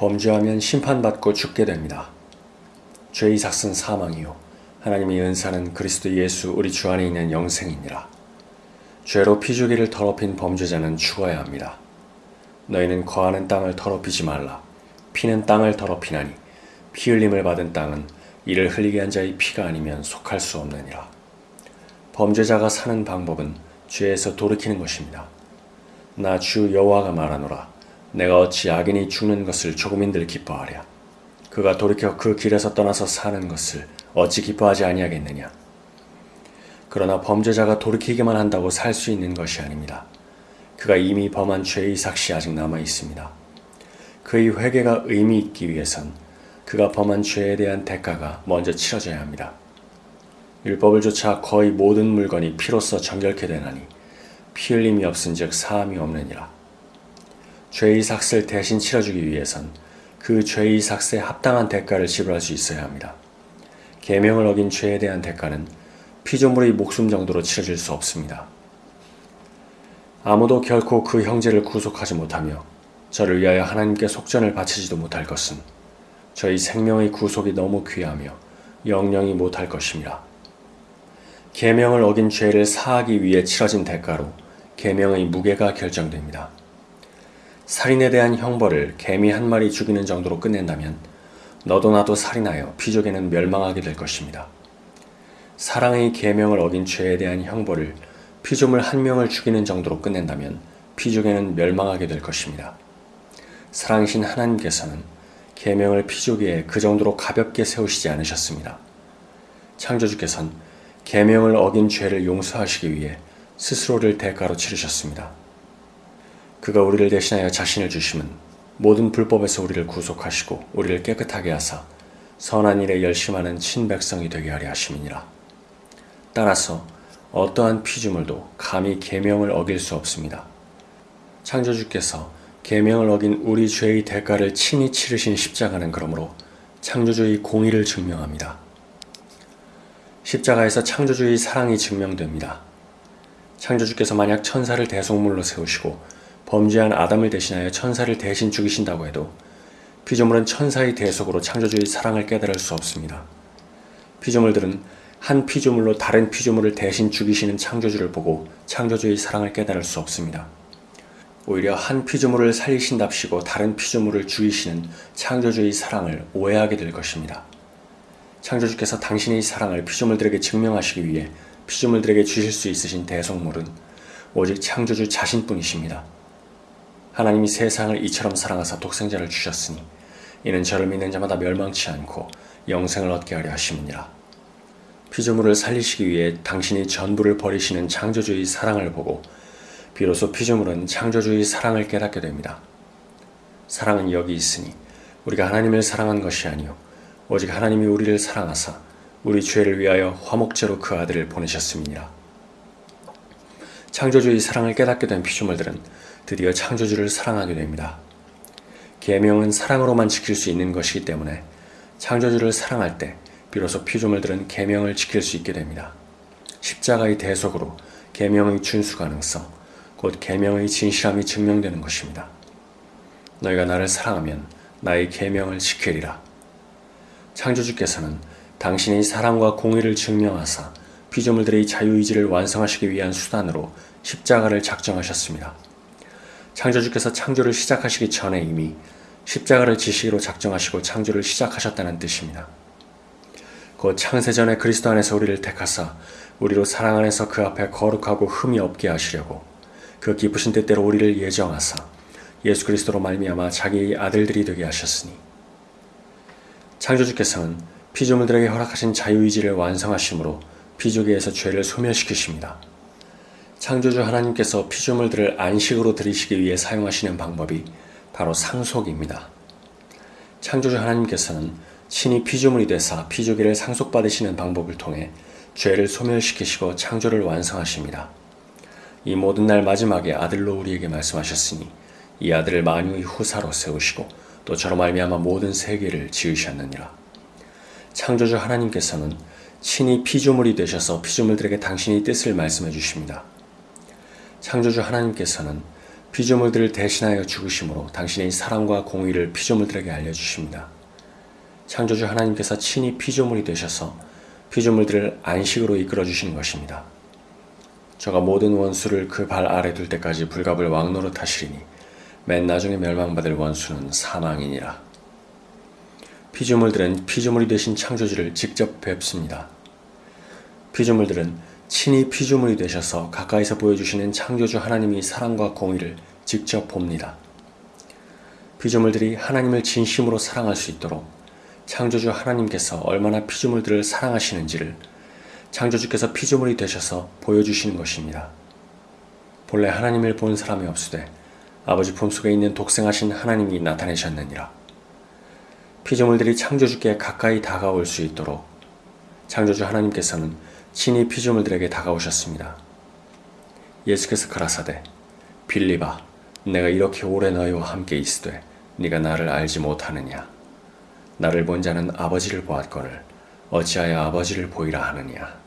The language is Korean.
범죄하면 심판받고 죽게 됩니다. 죄의 삭은 사망이요 하나님의 은사는 그리스도 예수 우리 주 안에 있는 영생이니라. 죄로 피주기를 더럽힌 범죄자는 죽어야 합니다. 너희는 거하는 땅을 더럽히지 말라. 피는 땅을 더럽히나니 피 흘림을 받은 땅은 이를 흘리게 한 자의 피가 아니면 속할 수 없느니라. 범죄자가 사는 방법은 죄에서 돌이키는 것입니다. 나 주 여호와가 말하노라. 내가 어찌 악인이 죽는 것을 조금인들 기뻐하랴. 그가 돌이켜 그 길에서 떠나서 사는 것을 어찌 기뻐하지 아니하겠느냐. 그러나 범죄자가 돌이키기만 한다고 살 수 있는 것이 아닙니다. 그가 이미 범한 죄의 삭시 아직 남아 있습니다. 그의 회개가 의미 있기 위해선 그가 범한 죄에 대한 대가가 먼저 치러져야 합니다. 율법을 조차 거의 모든 물건이 피로써 정결케 되나니 피 흘림이 없은 즉 사함이 없느니라. 죄의 삭을 대신 치러주기 위해선 그 죄의 삭에 합당한 대가를 지불할 수 있어야 합니다. 계명을 어긴 죄에 대한 대가는 피조물의 목숨 정도로 치러질 수 없습니다. 아무도 결코 그 형제를 구속하지 못하며 저를 위하여 하나님께 속전을 바치지도 못할 것은 저희 생명의 구속이 너무 귀하며 영영이 못할 것입니다. 계명을 어긴 죄를 사하기 위해 치러진 대가로 계명의 무게가 결정됩니다. 살인에 대한 형벌을 개미 한 마리 죽이는 정도로 끝낸다면 너도 나도 살인하여 피조개는 멸망하게 될 것입니다. 사랑의 계명을 어긴 죄에 대한 형벌을 피조물 한 명을 죽이는 정도로 끝낸다면 피조개는 멸망하게 될 것입니다. 사랑이신 하나님께서는 계명을 피조개에 그 정도로 가볍게 세우시지 않으셨습니다. 창조주께서는 계명을 어긴 죄를 용서하시기 위해 스스로를 대가로 치르셨습니다. 그가 우리를 대신하여 자신을 주심은 모든 불법에서 우리를 구속하시고 우리를 깨끗하게 하사 선한 일에 열심하는 친백성이 되게 하려 하심이니라. 따라서 어떠한 피조물도 감히 계명을 어길 수 없습니다. 창조주께서 계명을 어긴 우리 죄의 대가를 친히 치르신 십자가는 그러므로 창조주의 공의를 증명합니다. 십자가에서 창조주의 사랑이 증명됩니다. 창조주께서 만약 천사를 대속물로 세우시고 범죄한 아담을 대신하여 천사를 대신 죽이신다고 해도 피조물은 천사의 대속으로 창조주의 사랑을 깨달을 수 없습니다. 피조물들은 한 피조물로 다른 피조물을 대신 죽이시는 창조주를 보고 창조주의 사랑을 깨달을 수 없습니다. 오히려 한 피조물을 살리신답시고 다른 피조물을 죽이시는 창조주의 사랑을 오해하게 될 것입니다. 창조주께서 당신의 사랑을 피조물들에게 증명하시기 위해 피조물들에게 주실 수 있으신 대속물은 오직 창조주 자신뿐이십니다. 하나님이 세상을 이처럼 사랑하사 독생자를 주셨으니 이는 저를 믿는 자마다 멸망치 않고 영생을 얻게 하려 하심이니라. 피조물을 살리시기 위해 당신이 전부를 버리시는 창조주의 사랑을 보고 비로소 피조물은 창조주의 사랑을 깨닫게 됩니다. 사랑은 여기 있으니 우리가 하나님을 사랑한 것이 아니요 오직 하나님이 우리를 사랑하사 우리 죄를 위하여 화목제로 그 아들을 보내셨음이니라. 창조주의 사랑을 깨닫게 된 피조물들은 드디어 창조주를 사랑하게 됩니다. 계명은 사랑으로만 지킬 수 있는 것이기 때문에 창조주를 사랑할 때 비로소 피조물들은 계명을 지킬 수 있게 됩니다. 십자가의 대속으로 계명의 준수 가능성, 곧 계명의 진실함이 증명되는 것입니다. 너희가 나를 사랑하면 나의 계명을 지키리라. 창조주께서는 당신의 사랑과 공의를 증명하사 피조물들의 자유의지를 완성하시기 위한 수단으로 십자가를 작정하셨습니다. 창조주께서 창조를 시작하시기 전에 이미 십자가를 지시기로 작정하시고 창조를 시작하셨다는 뜻입니다. 곧 창세 전에 그리스도 안에서 우리를 택하사 우리로 사랑 안에서 그 앞에 거룩하고 흠이 없게 하시려고 그 기쁘신 뜻대로 우리를 예정하사 예수 그리스도로 말미암아 자기의 아들들이 되게 하셨으니 창조주께서는 피조물들에게 허락하신 자유의지를 완성하심으로 피조계에서 죄를 소멸시키십니다. 창조주 하나님께서 피조물들을 안식으로 들이시기 위해 사용하시는 방법이 바로 상속입니다. 창조주 하나님께서는 신이 피조물이 되사 피조기를 상속받으시는 방법을 통해 죄를 소멸시키시고 창조를 완성하십니다. 이 모든 날 마지막에 아들로 우리에게 말씀하셨으니 이 아들을 만유의 후사로 세우시고 또 저로 말미암아 모든 세계를 지으셨느니라. 창조주 하나님께서는 친히 피조물이 되셔서 피조물들에게 당신의 뜻을 말씀해 주십니다. 창조주 하나님께서는 피조물들을 대신하여 죽으심으로 당신의 사랑과 공의를 피조물들에게 알려주십니다. 창조주 하나님께서 친히 피조물이 되셔서 피조물들을 안식으로 이끌어 주시는 것입니다. 저가 모든 원수를 그 발 아래 둘 때까지 불갑을 왕노릇 하시리니 맨 나중에 멸망받을 원수는 사망이니라. 피조물들은 피조물이 되신 창조주를 직접 뵙습니다. 피조물들은 친히 피조물이 되셔서 가까이서 보여주시는 창조주 하나님이 사랑과 공의를 직접 봅니다. 피조물들이 하나님을 진심으로 사랑할 수 있도록 창조주 하나님께서 얼마나 피조물들을 사랑하시는지를 창조주께서 피조물이 되셔서 보여주시는 것입니다. 본래 하나님을 본 사람이 없으되 아버지 품속에 있는 독생하신 하나님이 나타내셨느니라. 피조물들이 창조주께 가까이 다가올 수 있도록 창조주 하나님께서는 친히 피조물들에게 다가오셨습니다. 예수께서 가라사대 빌리바 내가 이렇게 오래 너희와 함께 있으되 네가 나를 알지 못하느냐 나를 본 자는 아버지를 보았거늘 어찌하여 아버지를 보이라 하느냐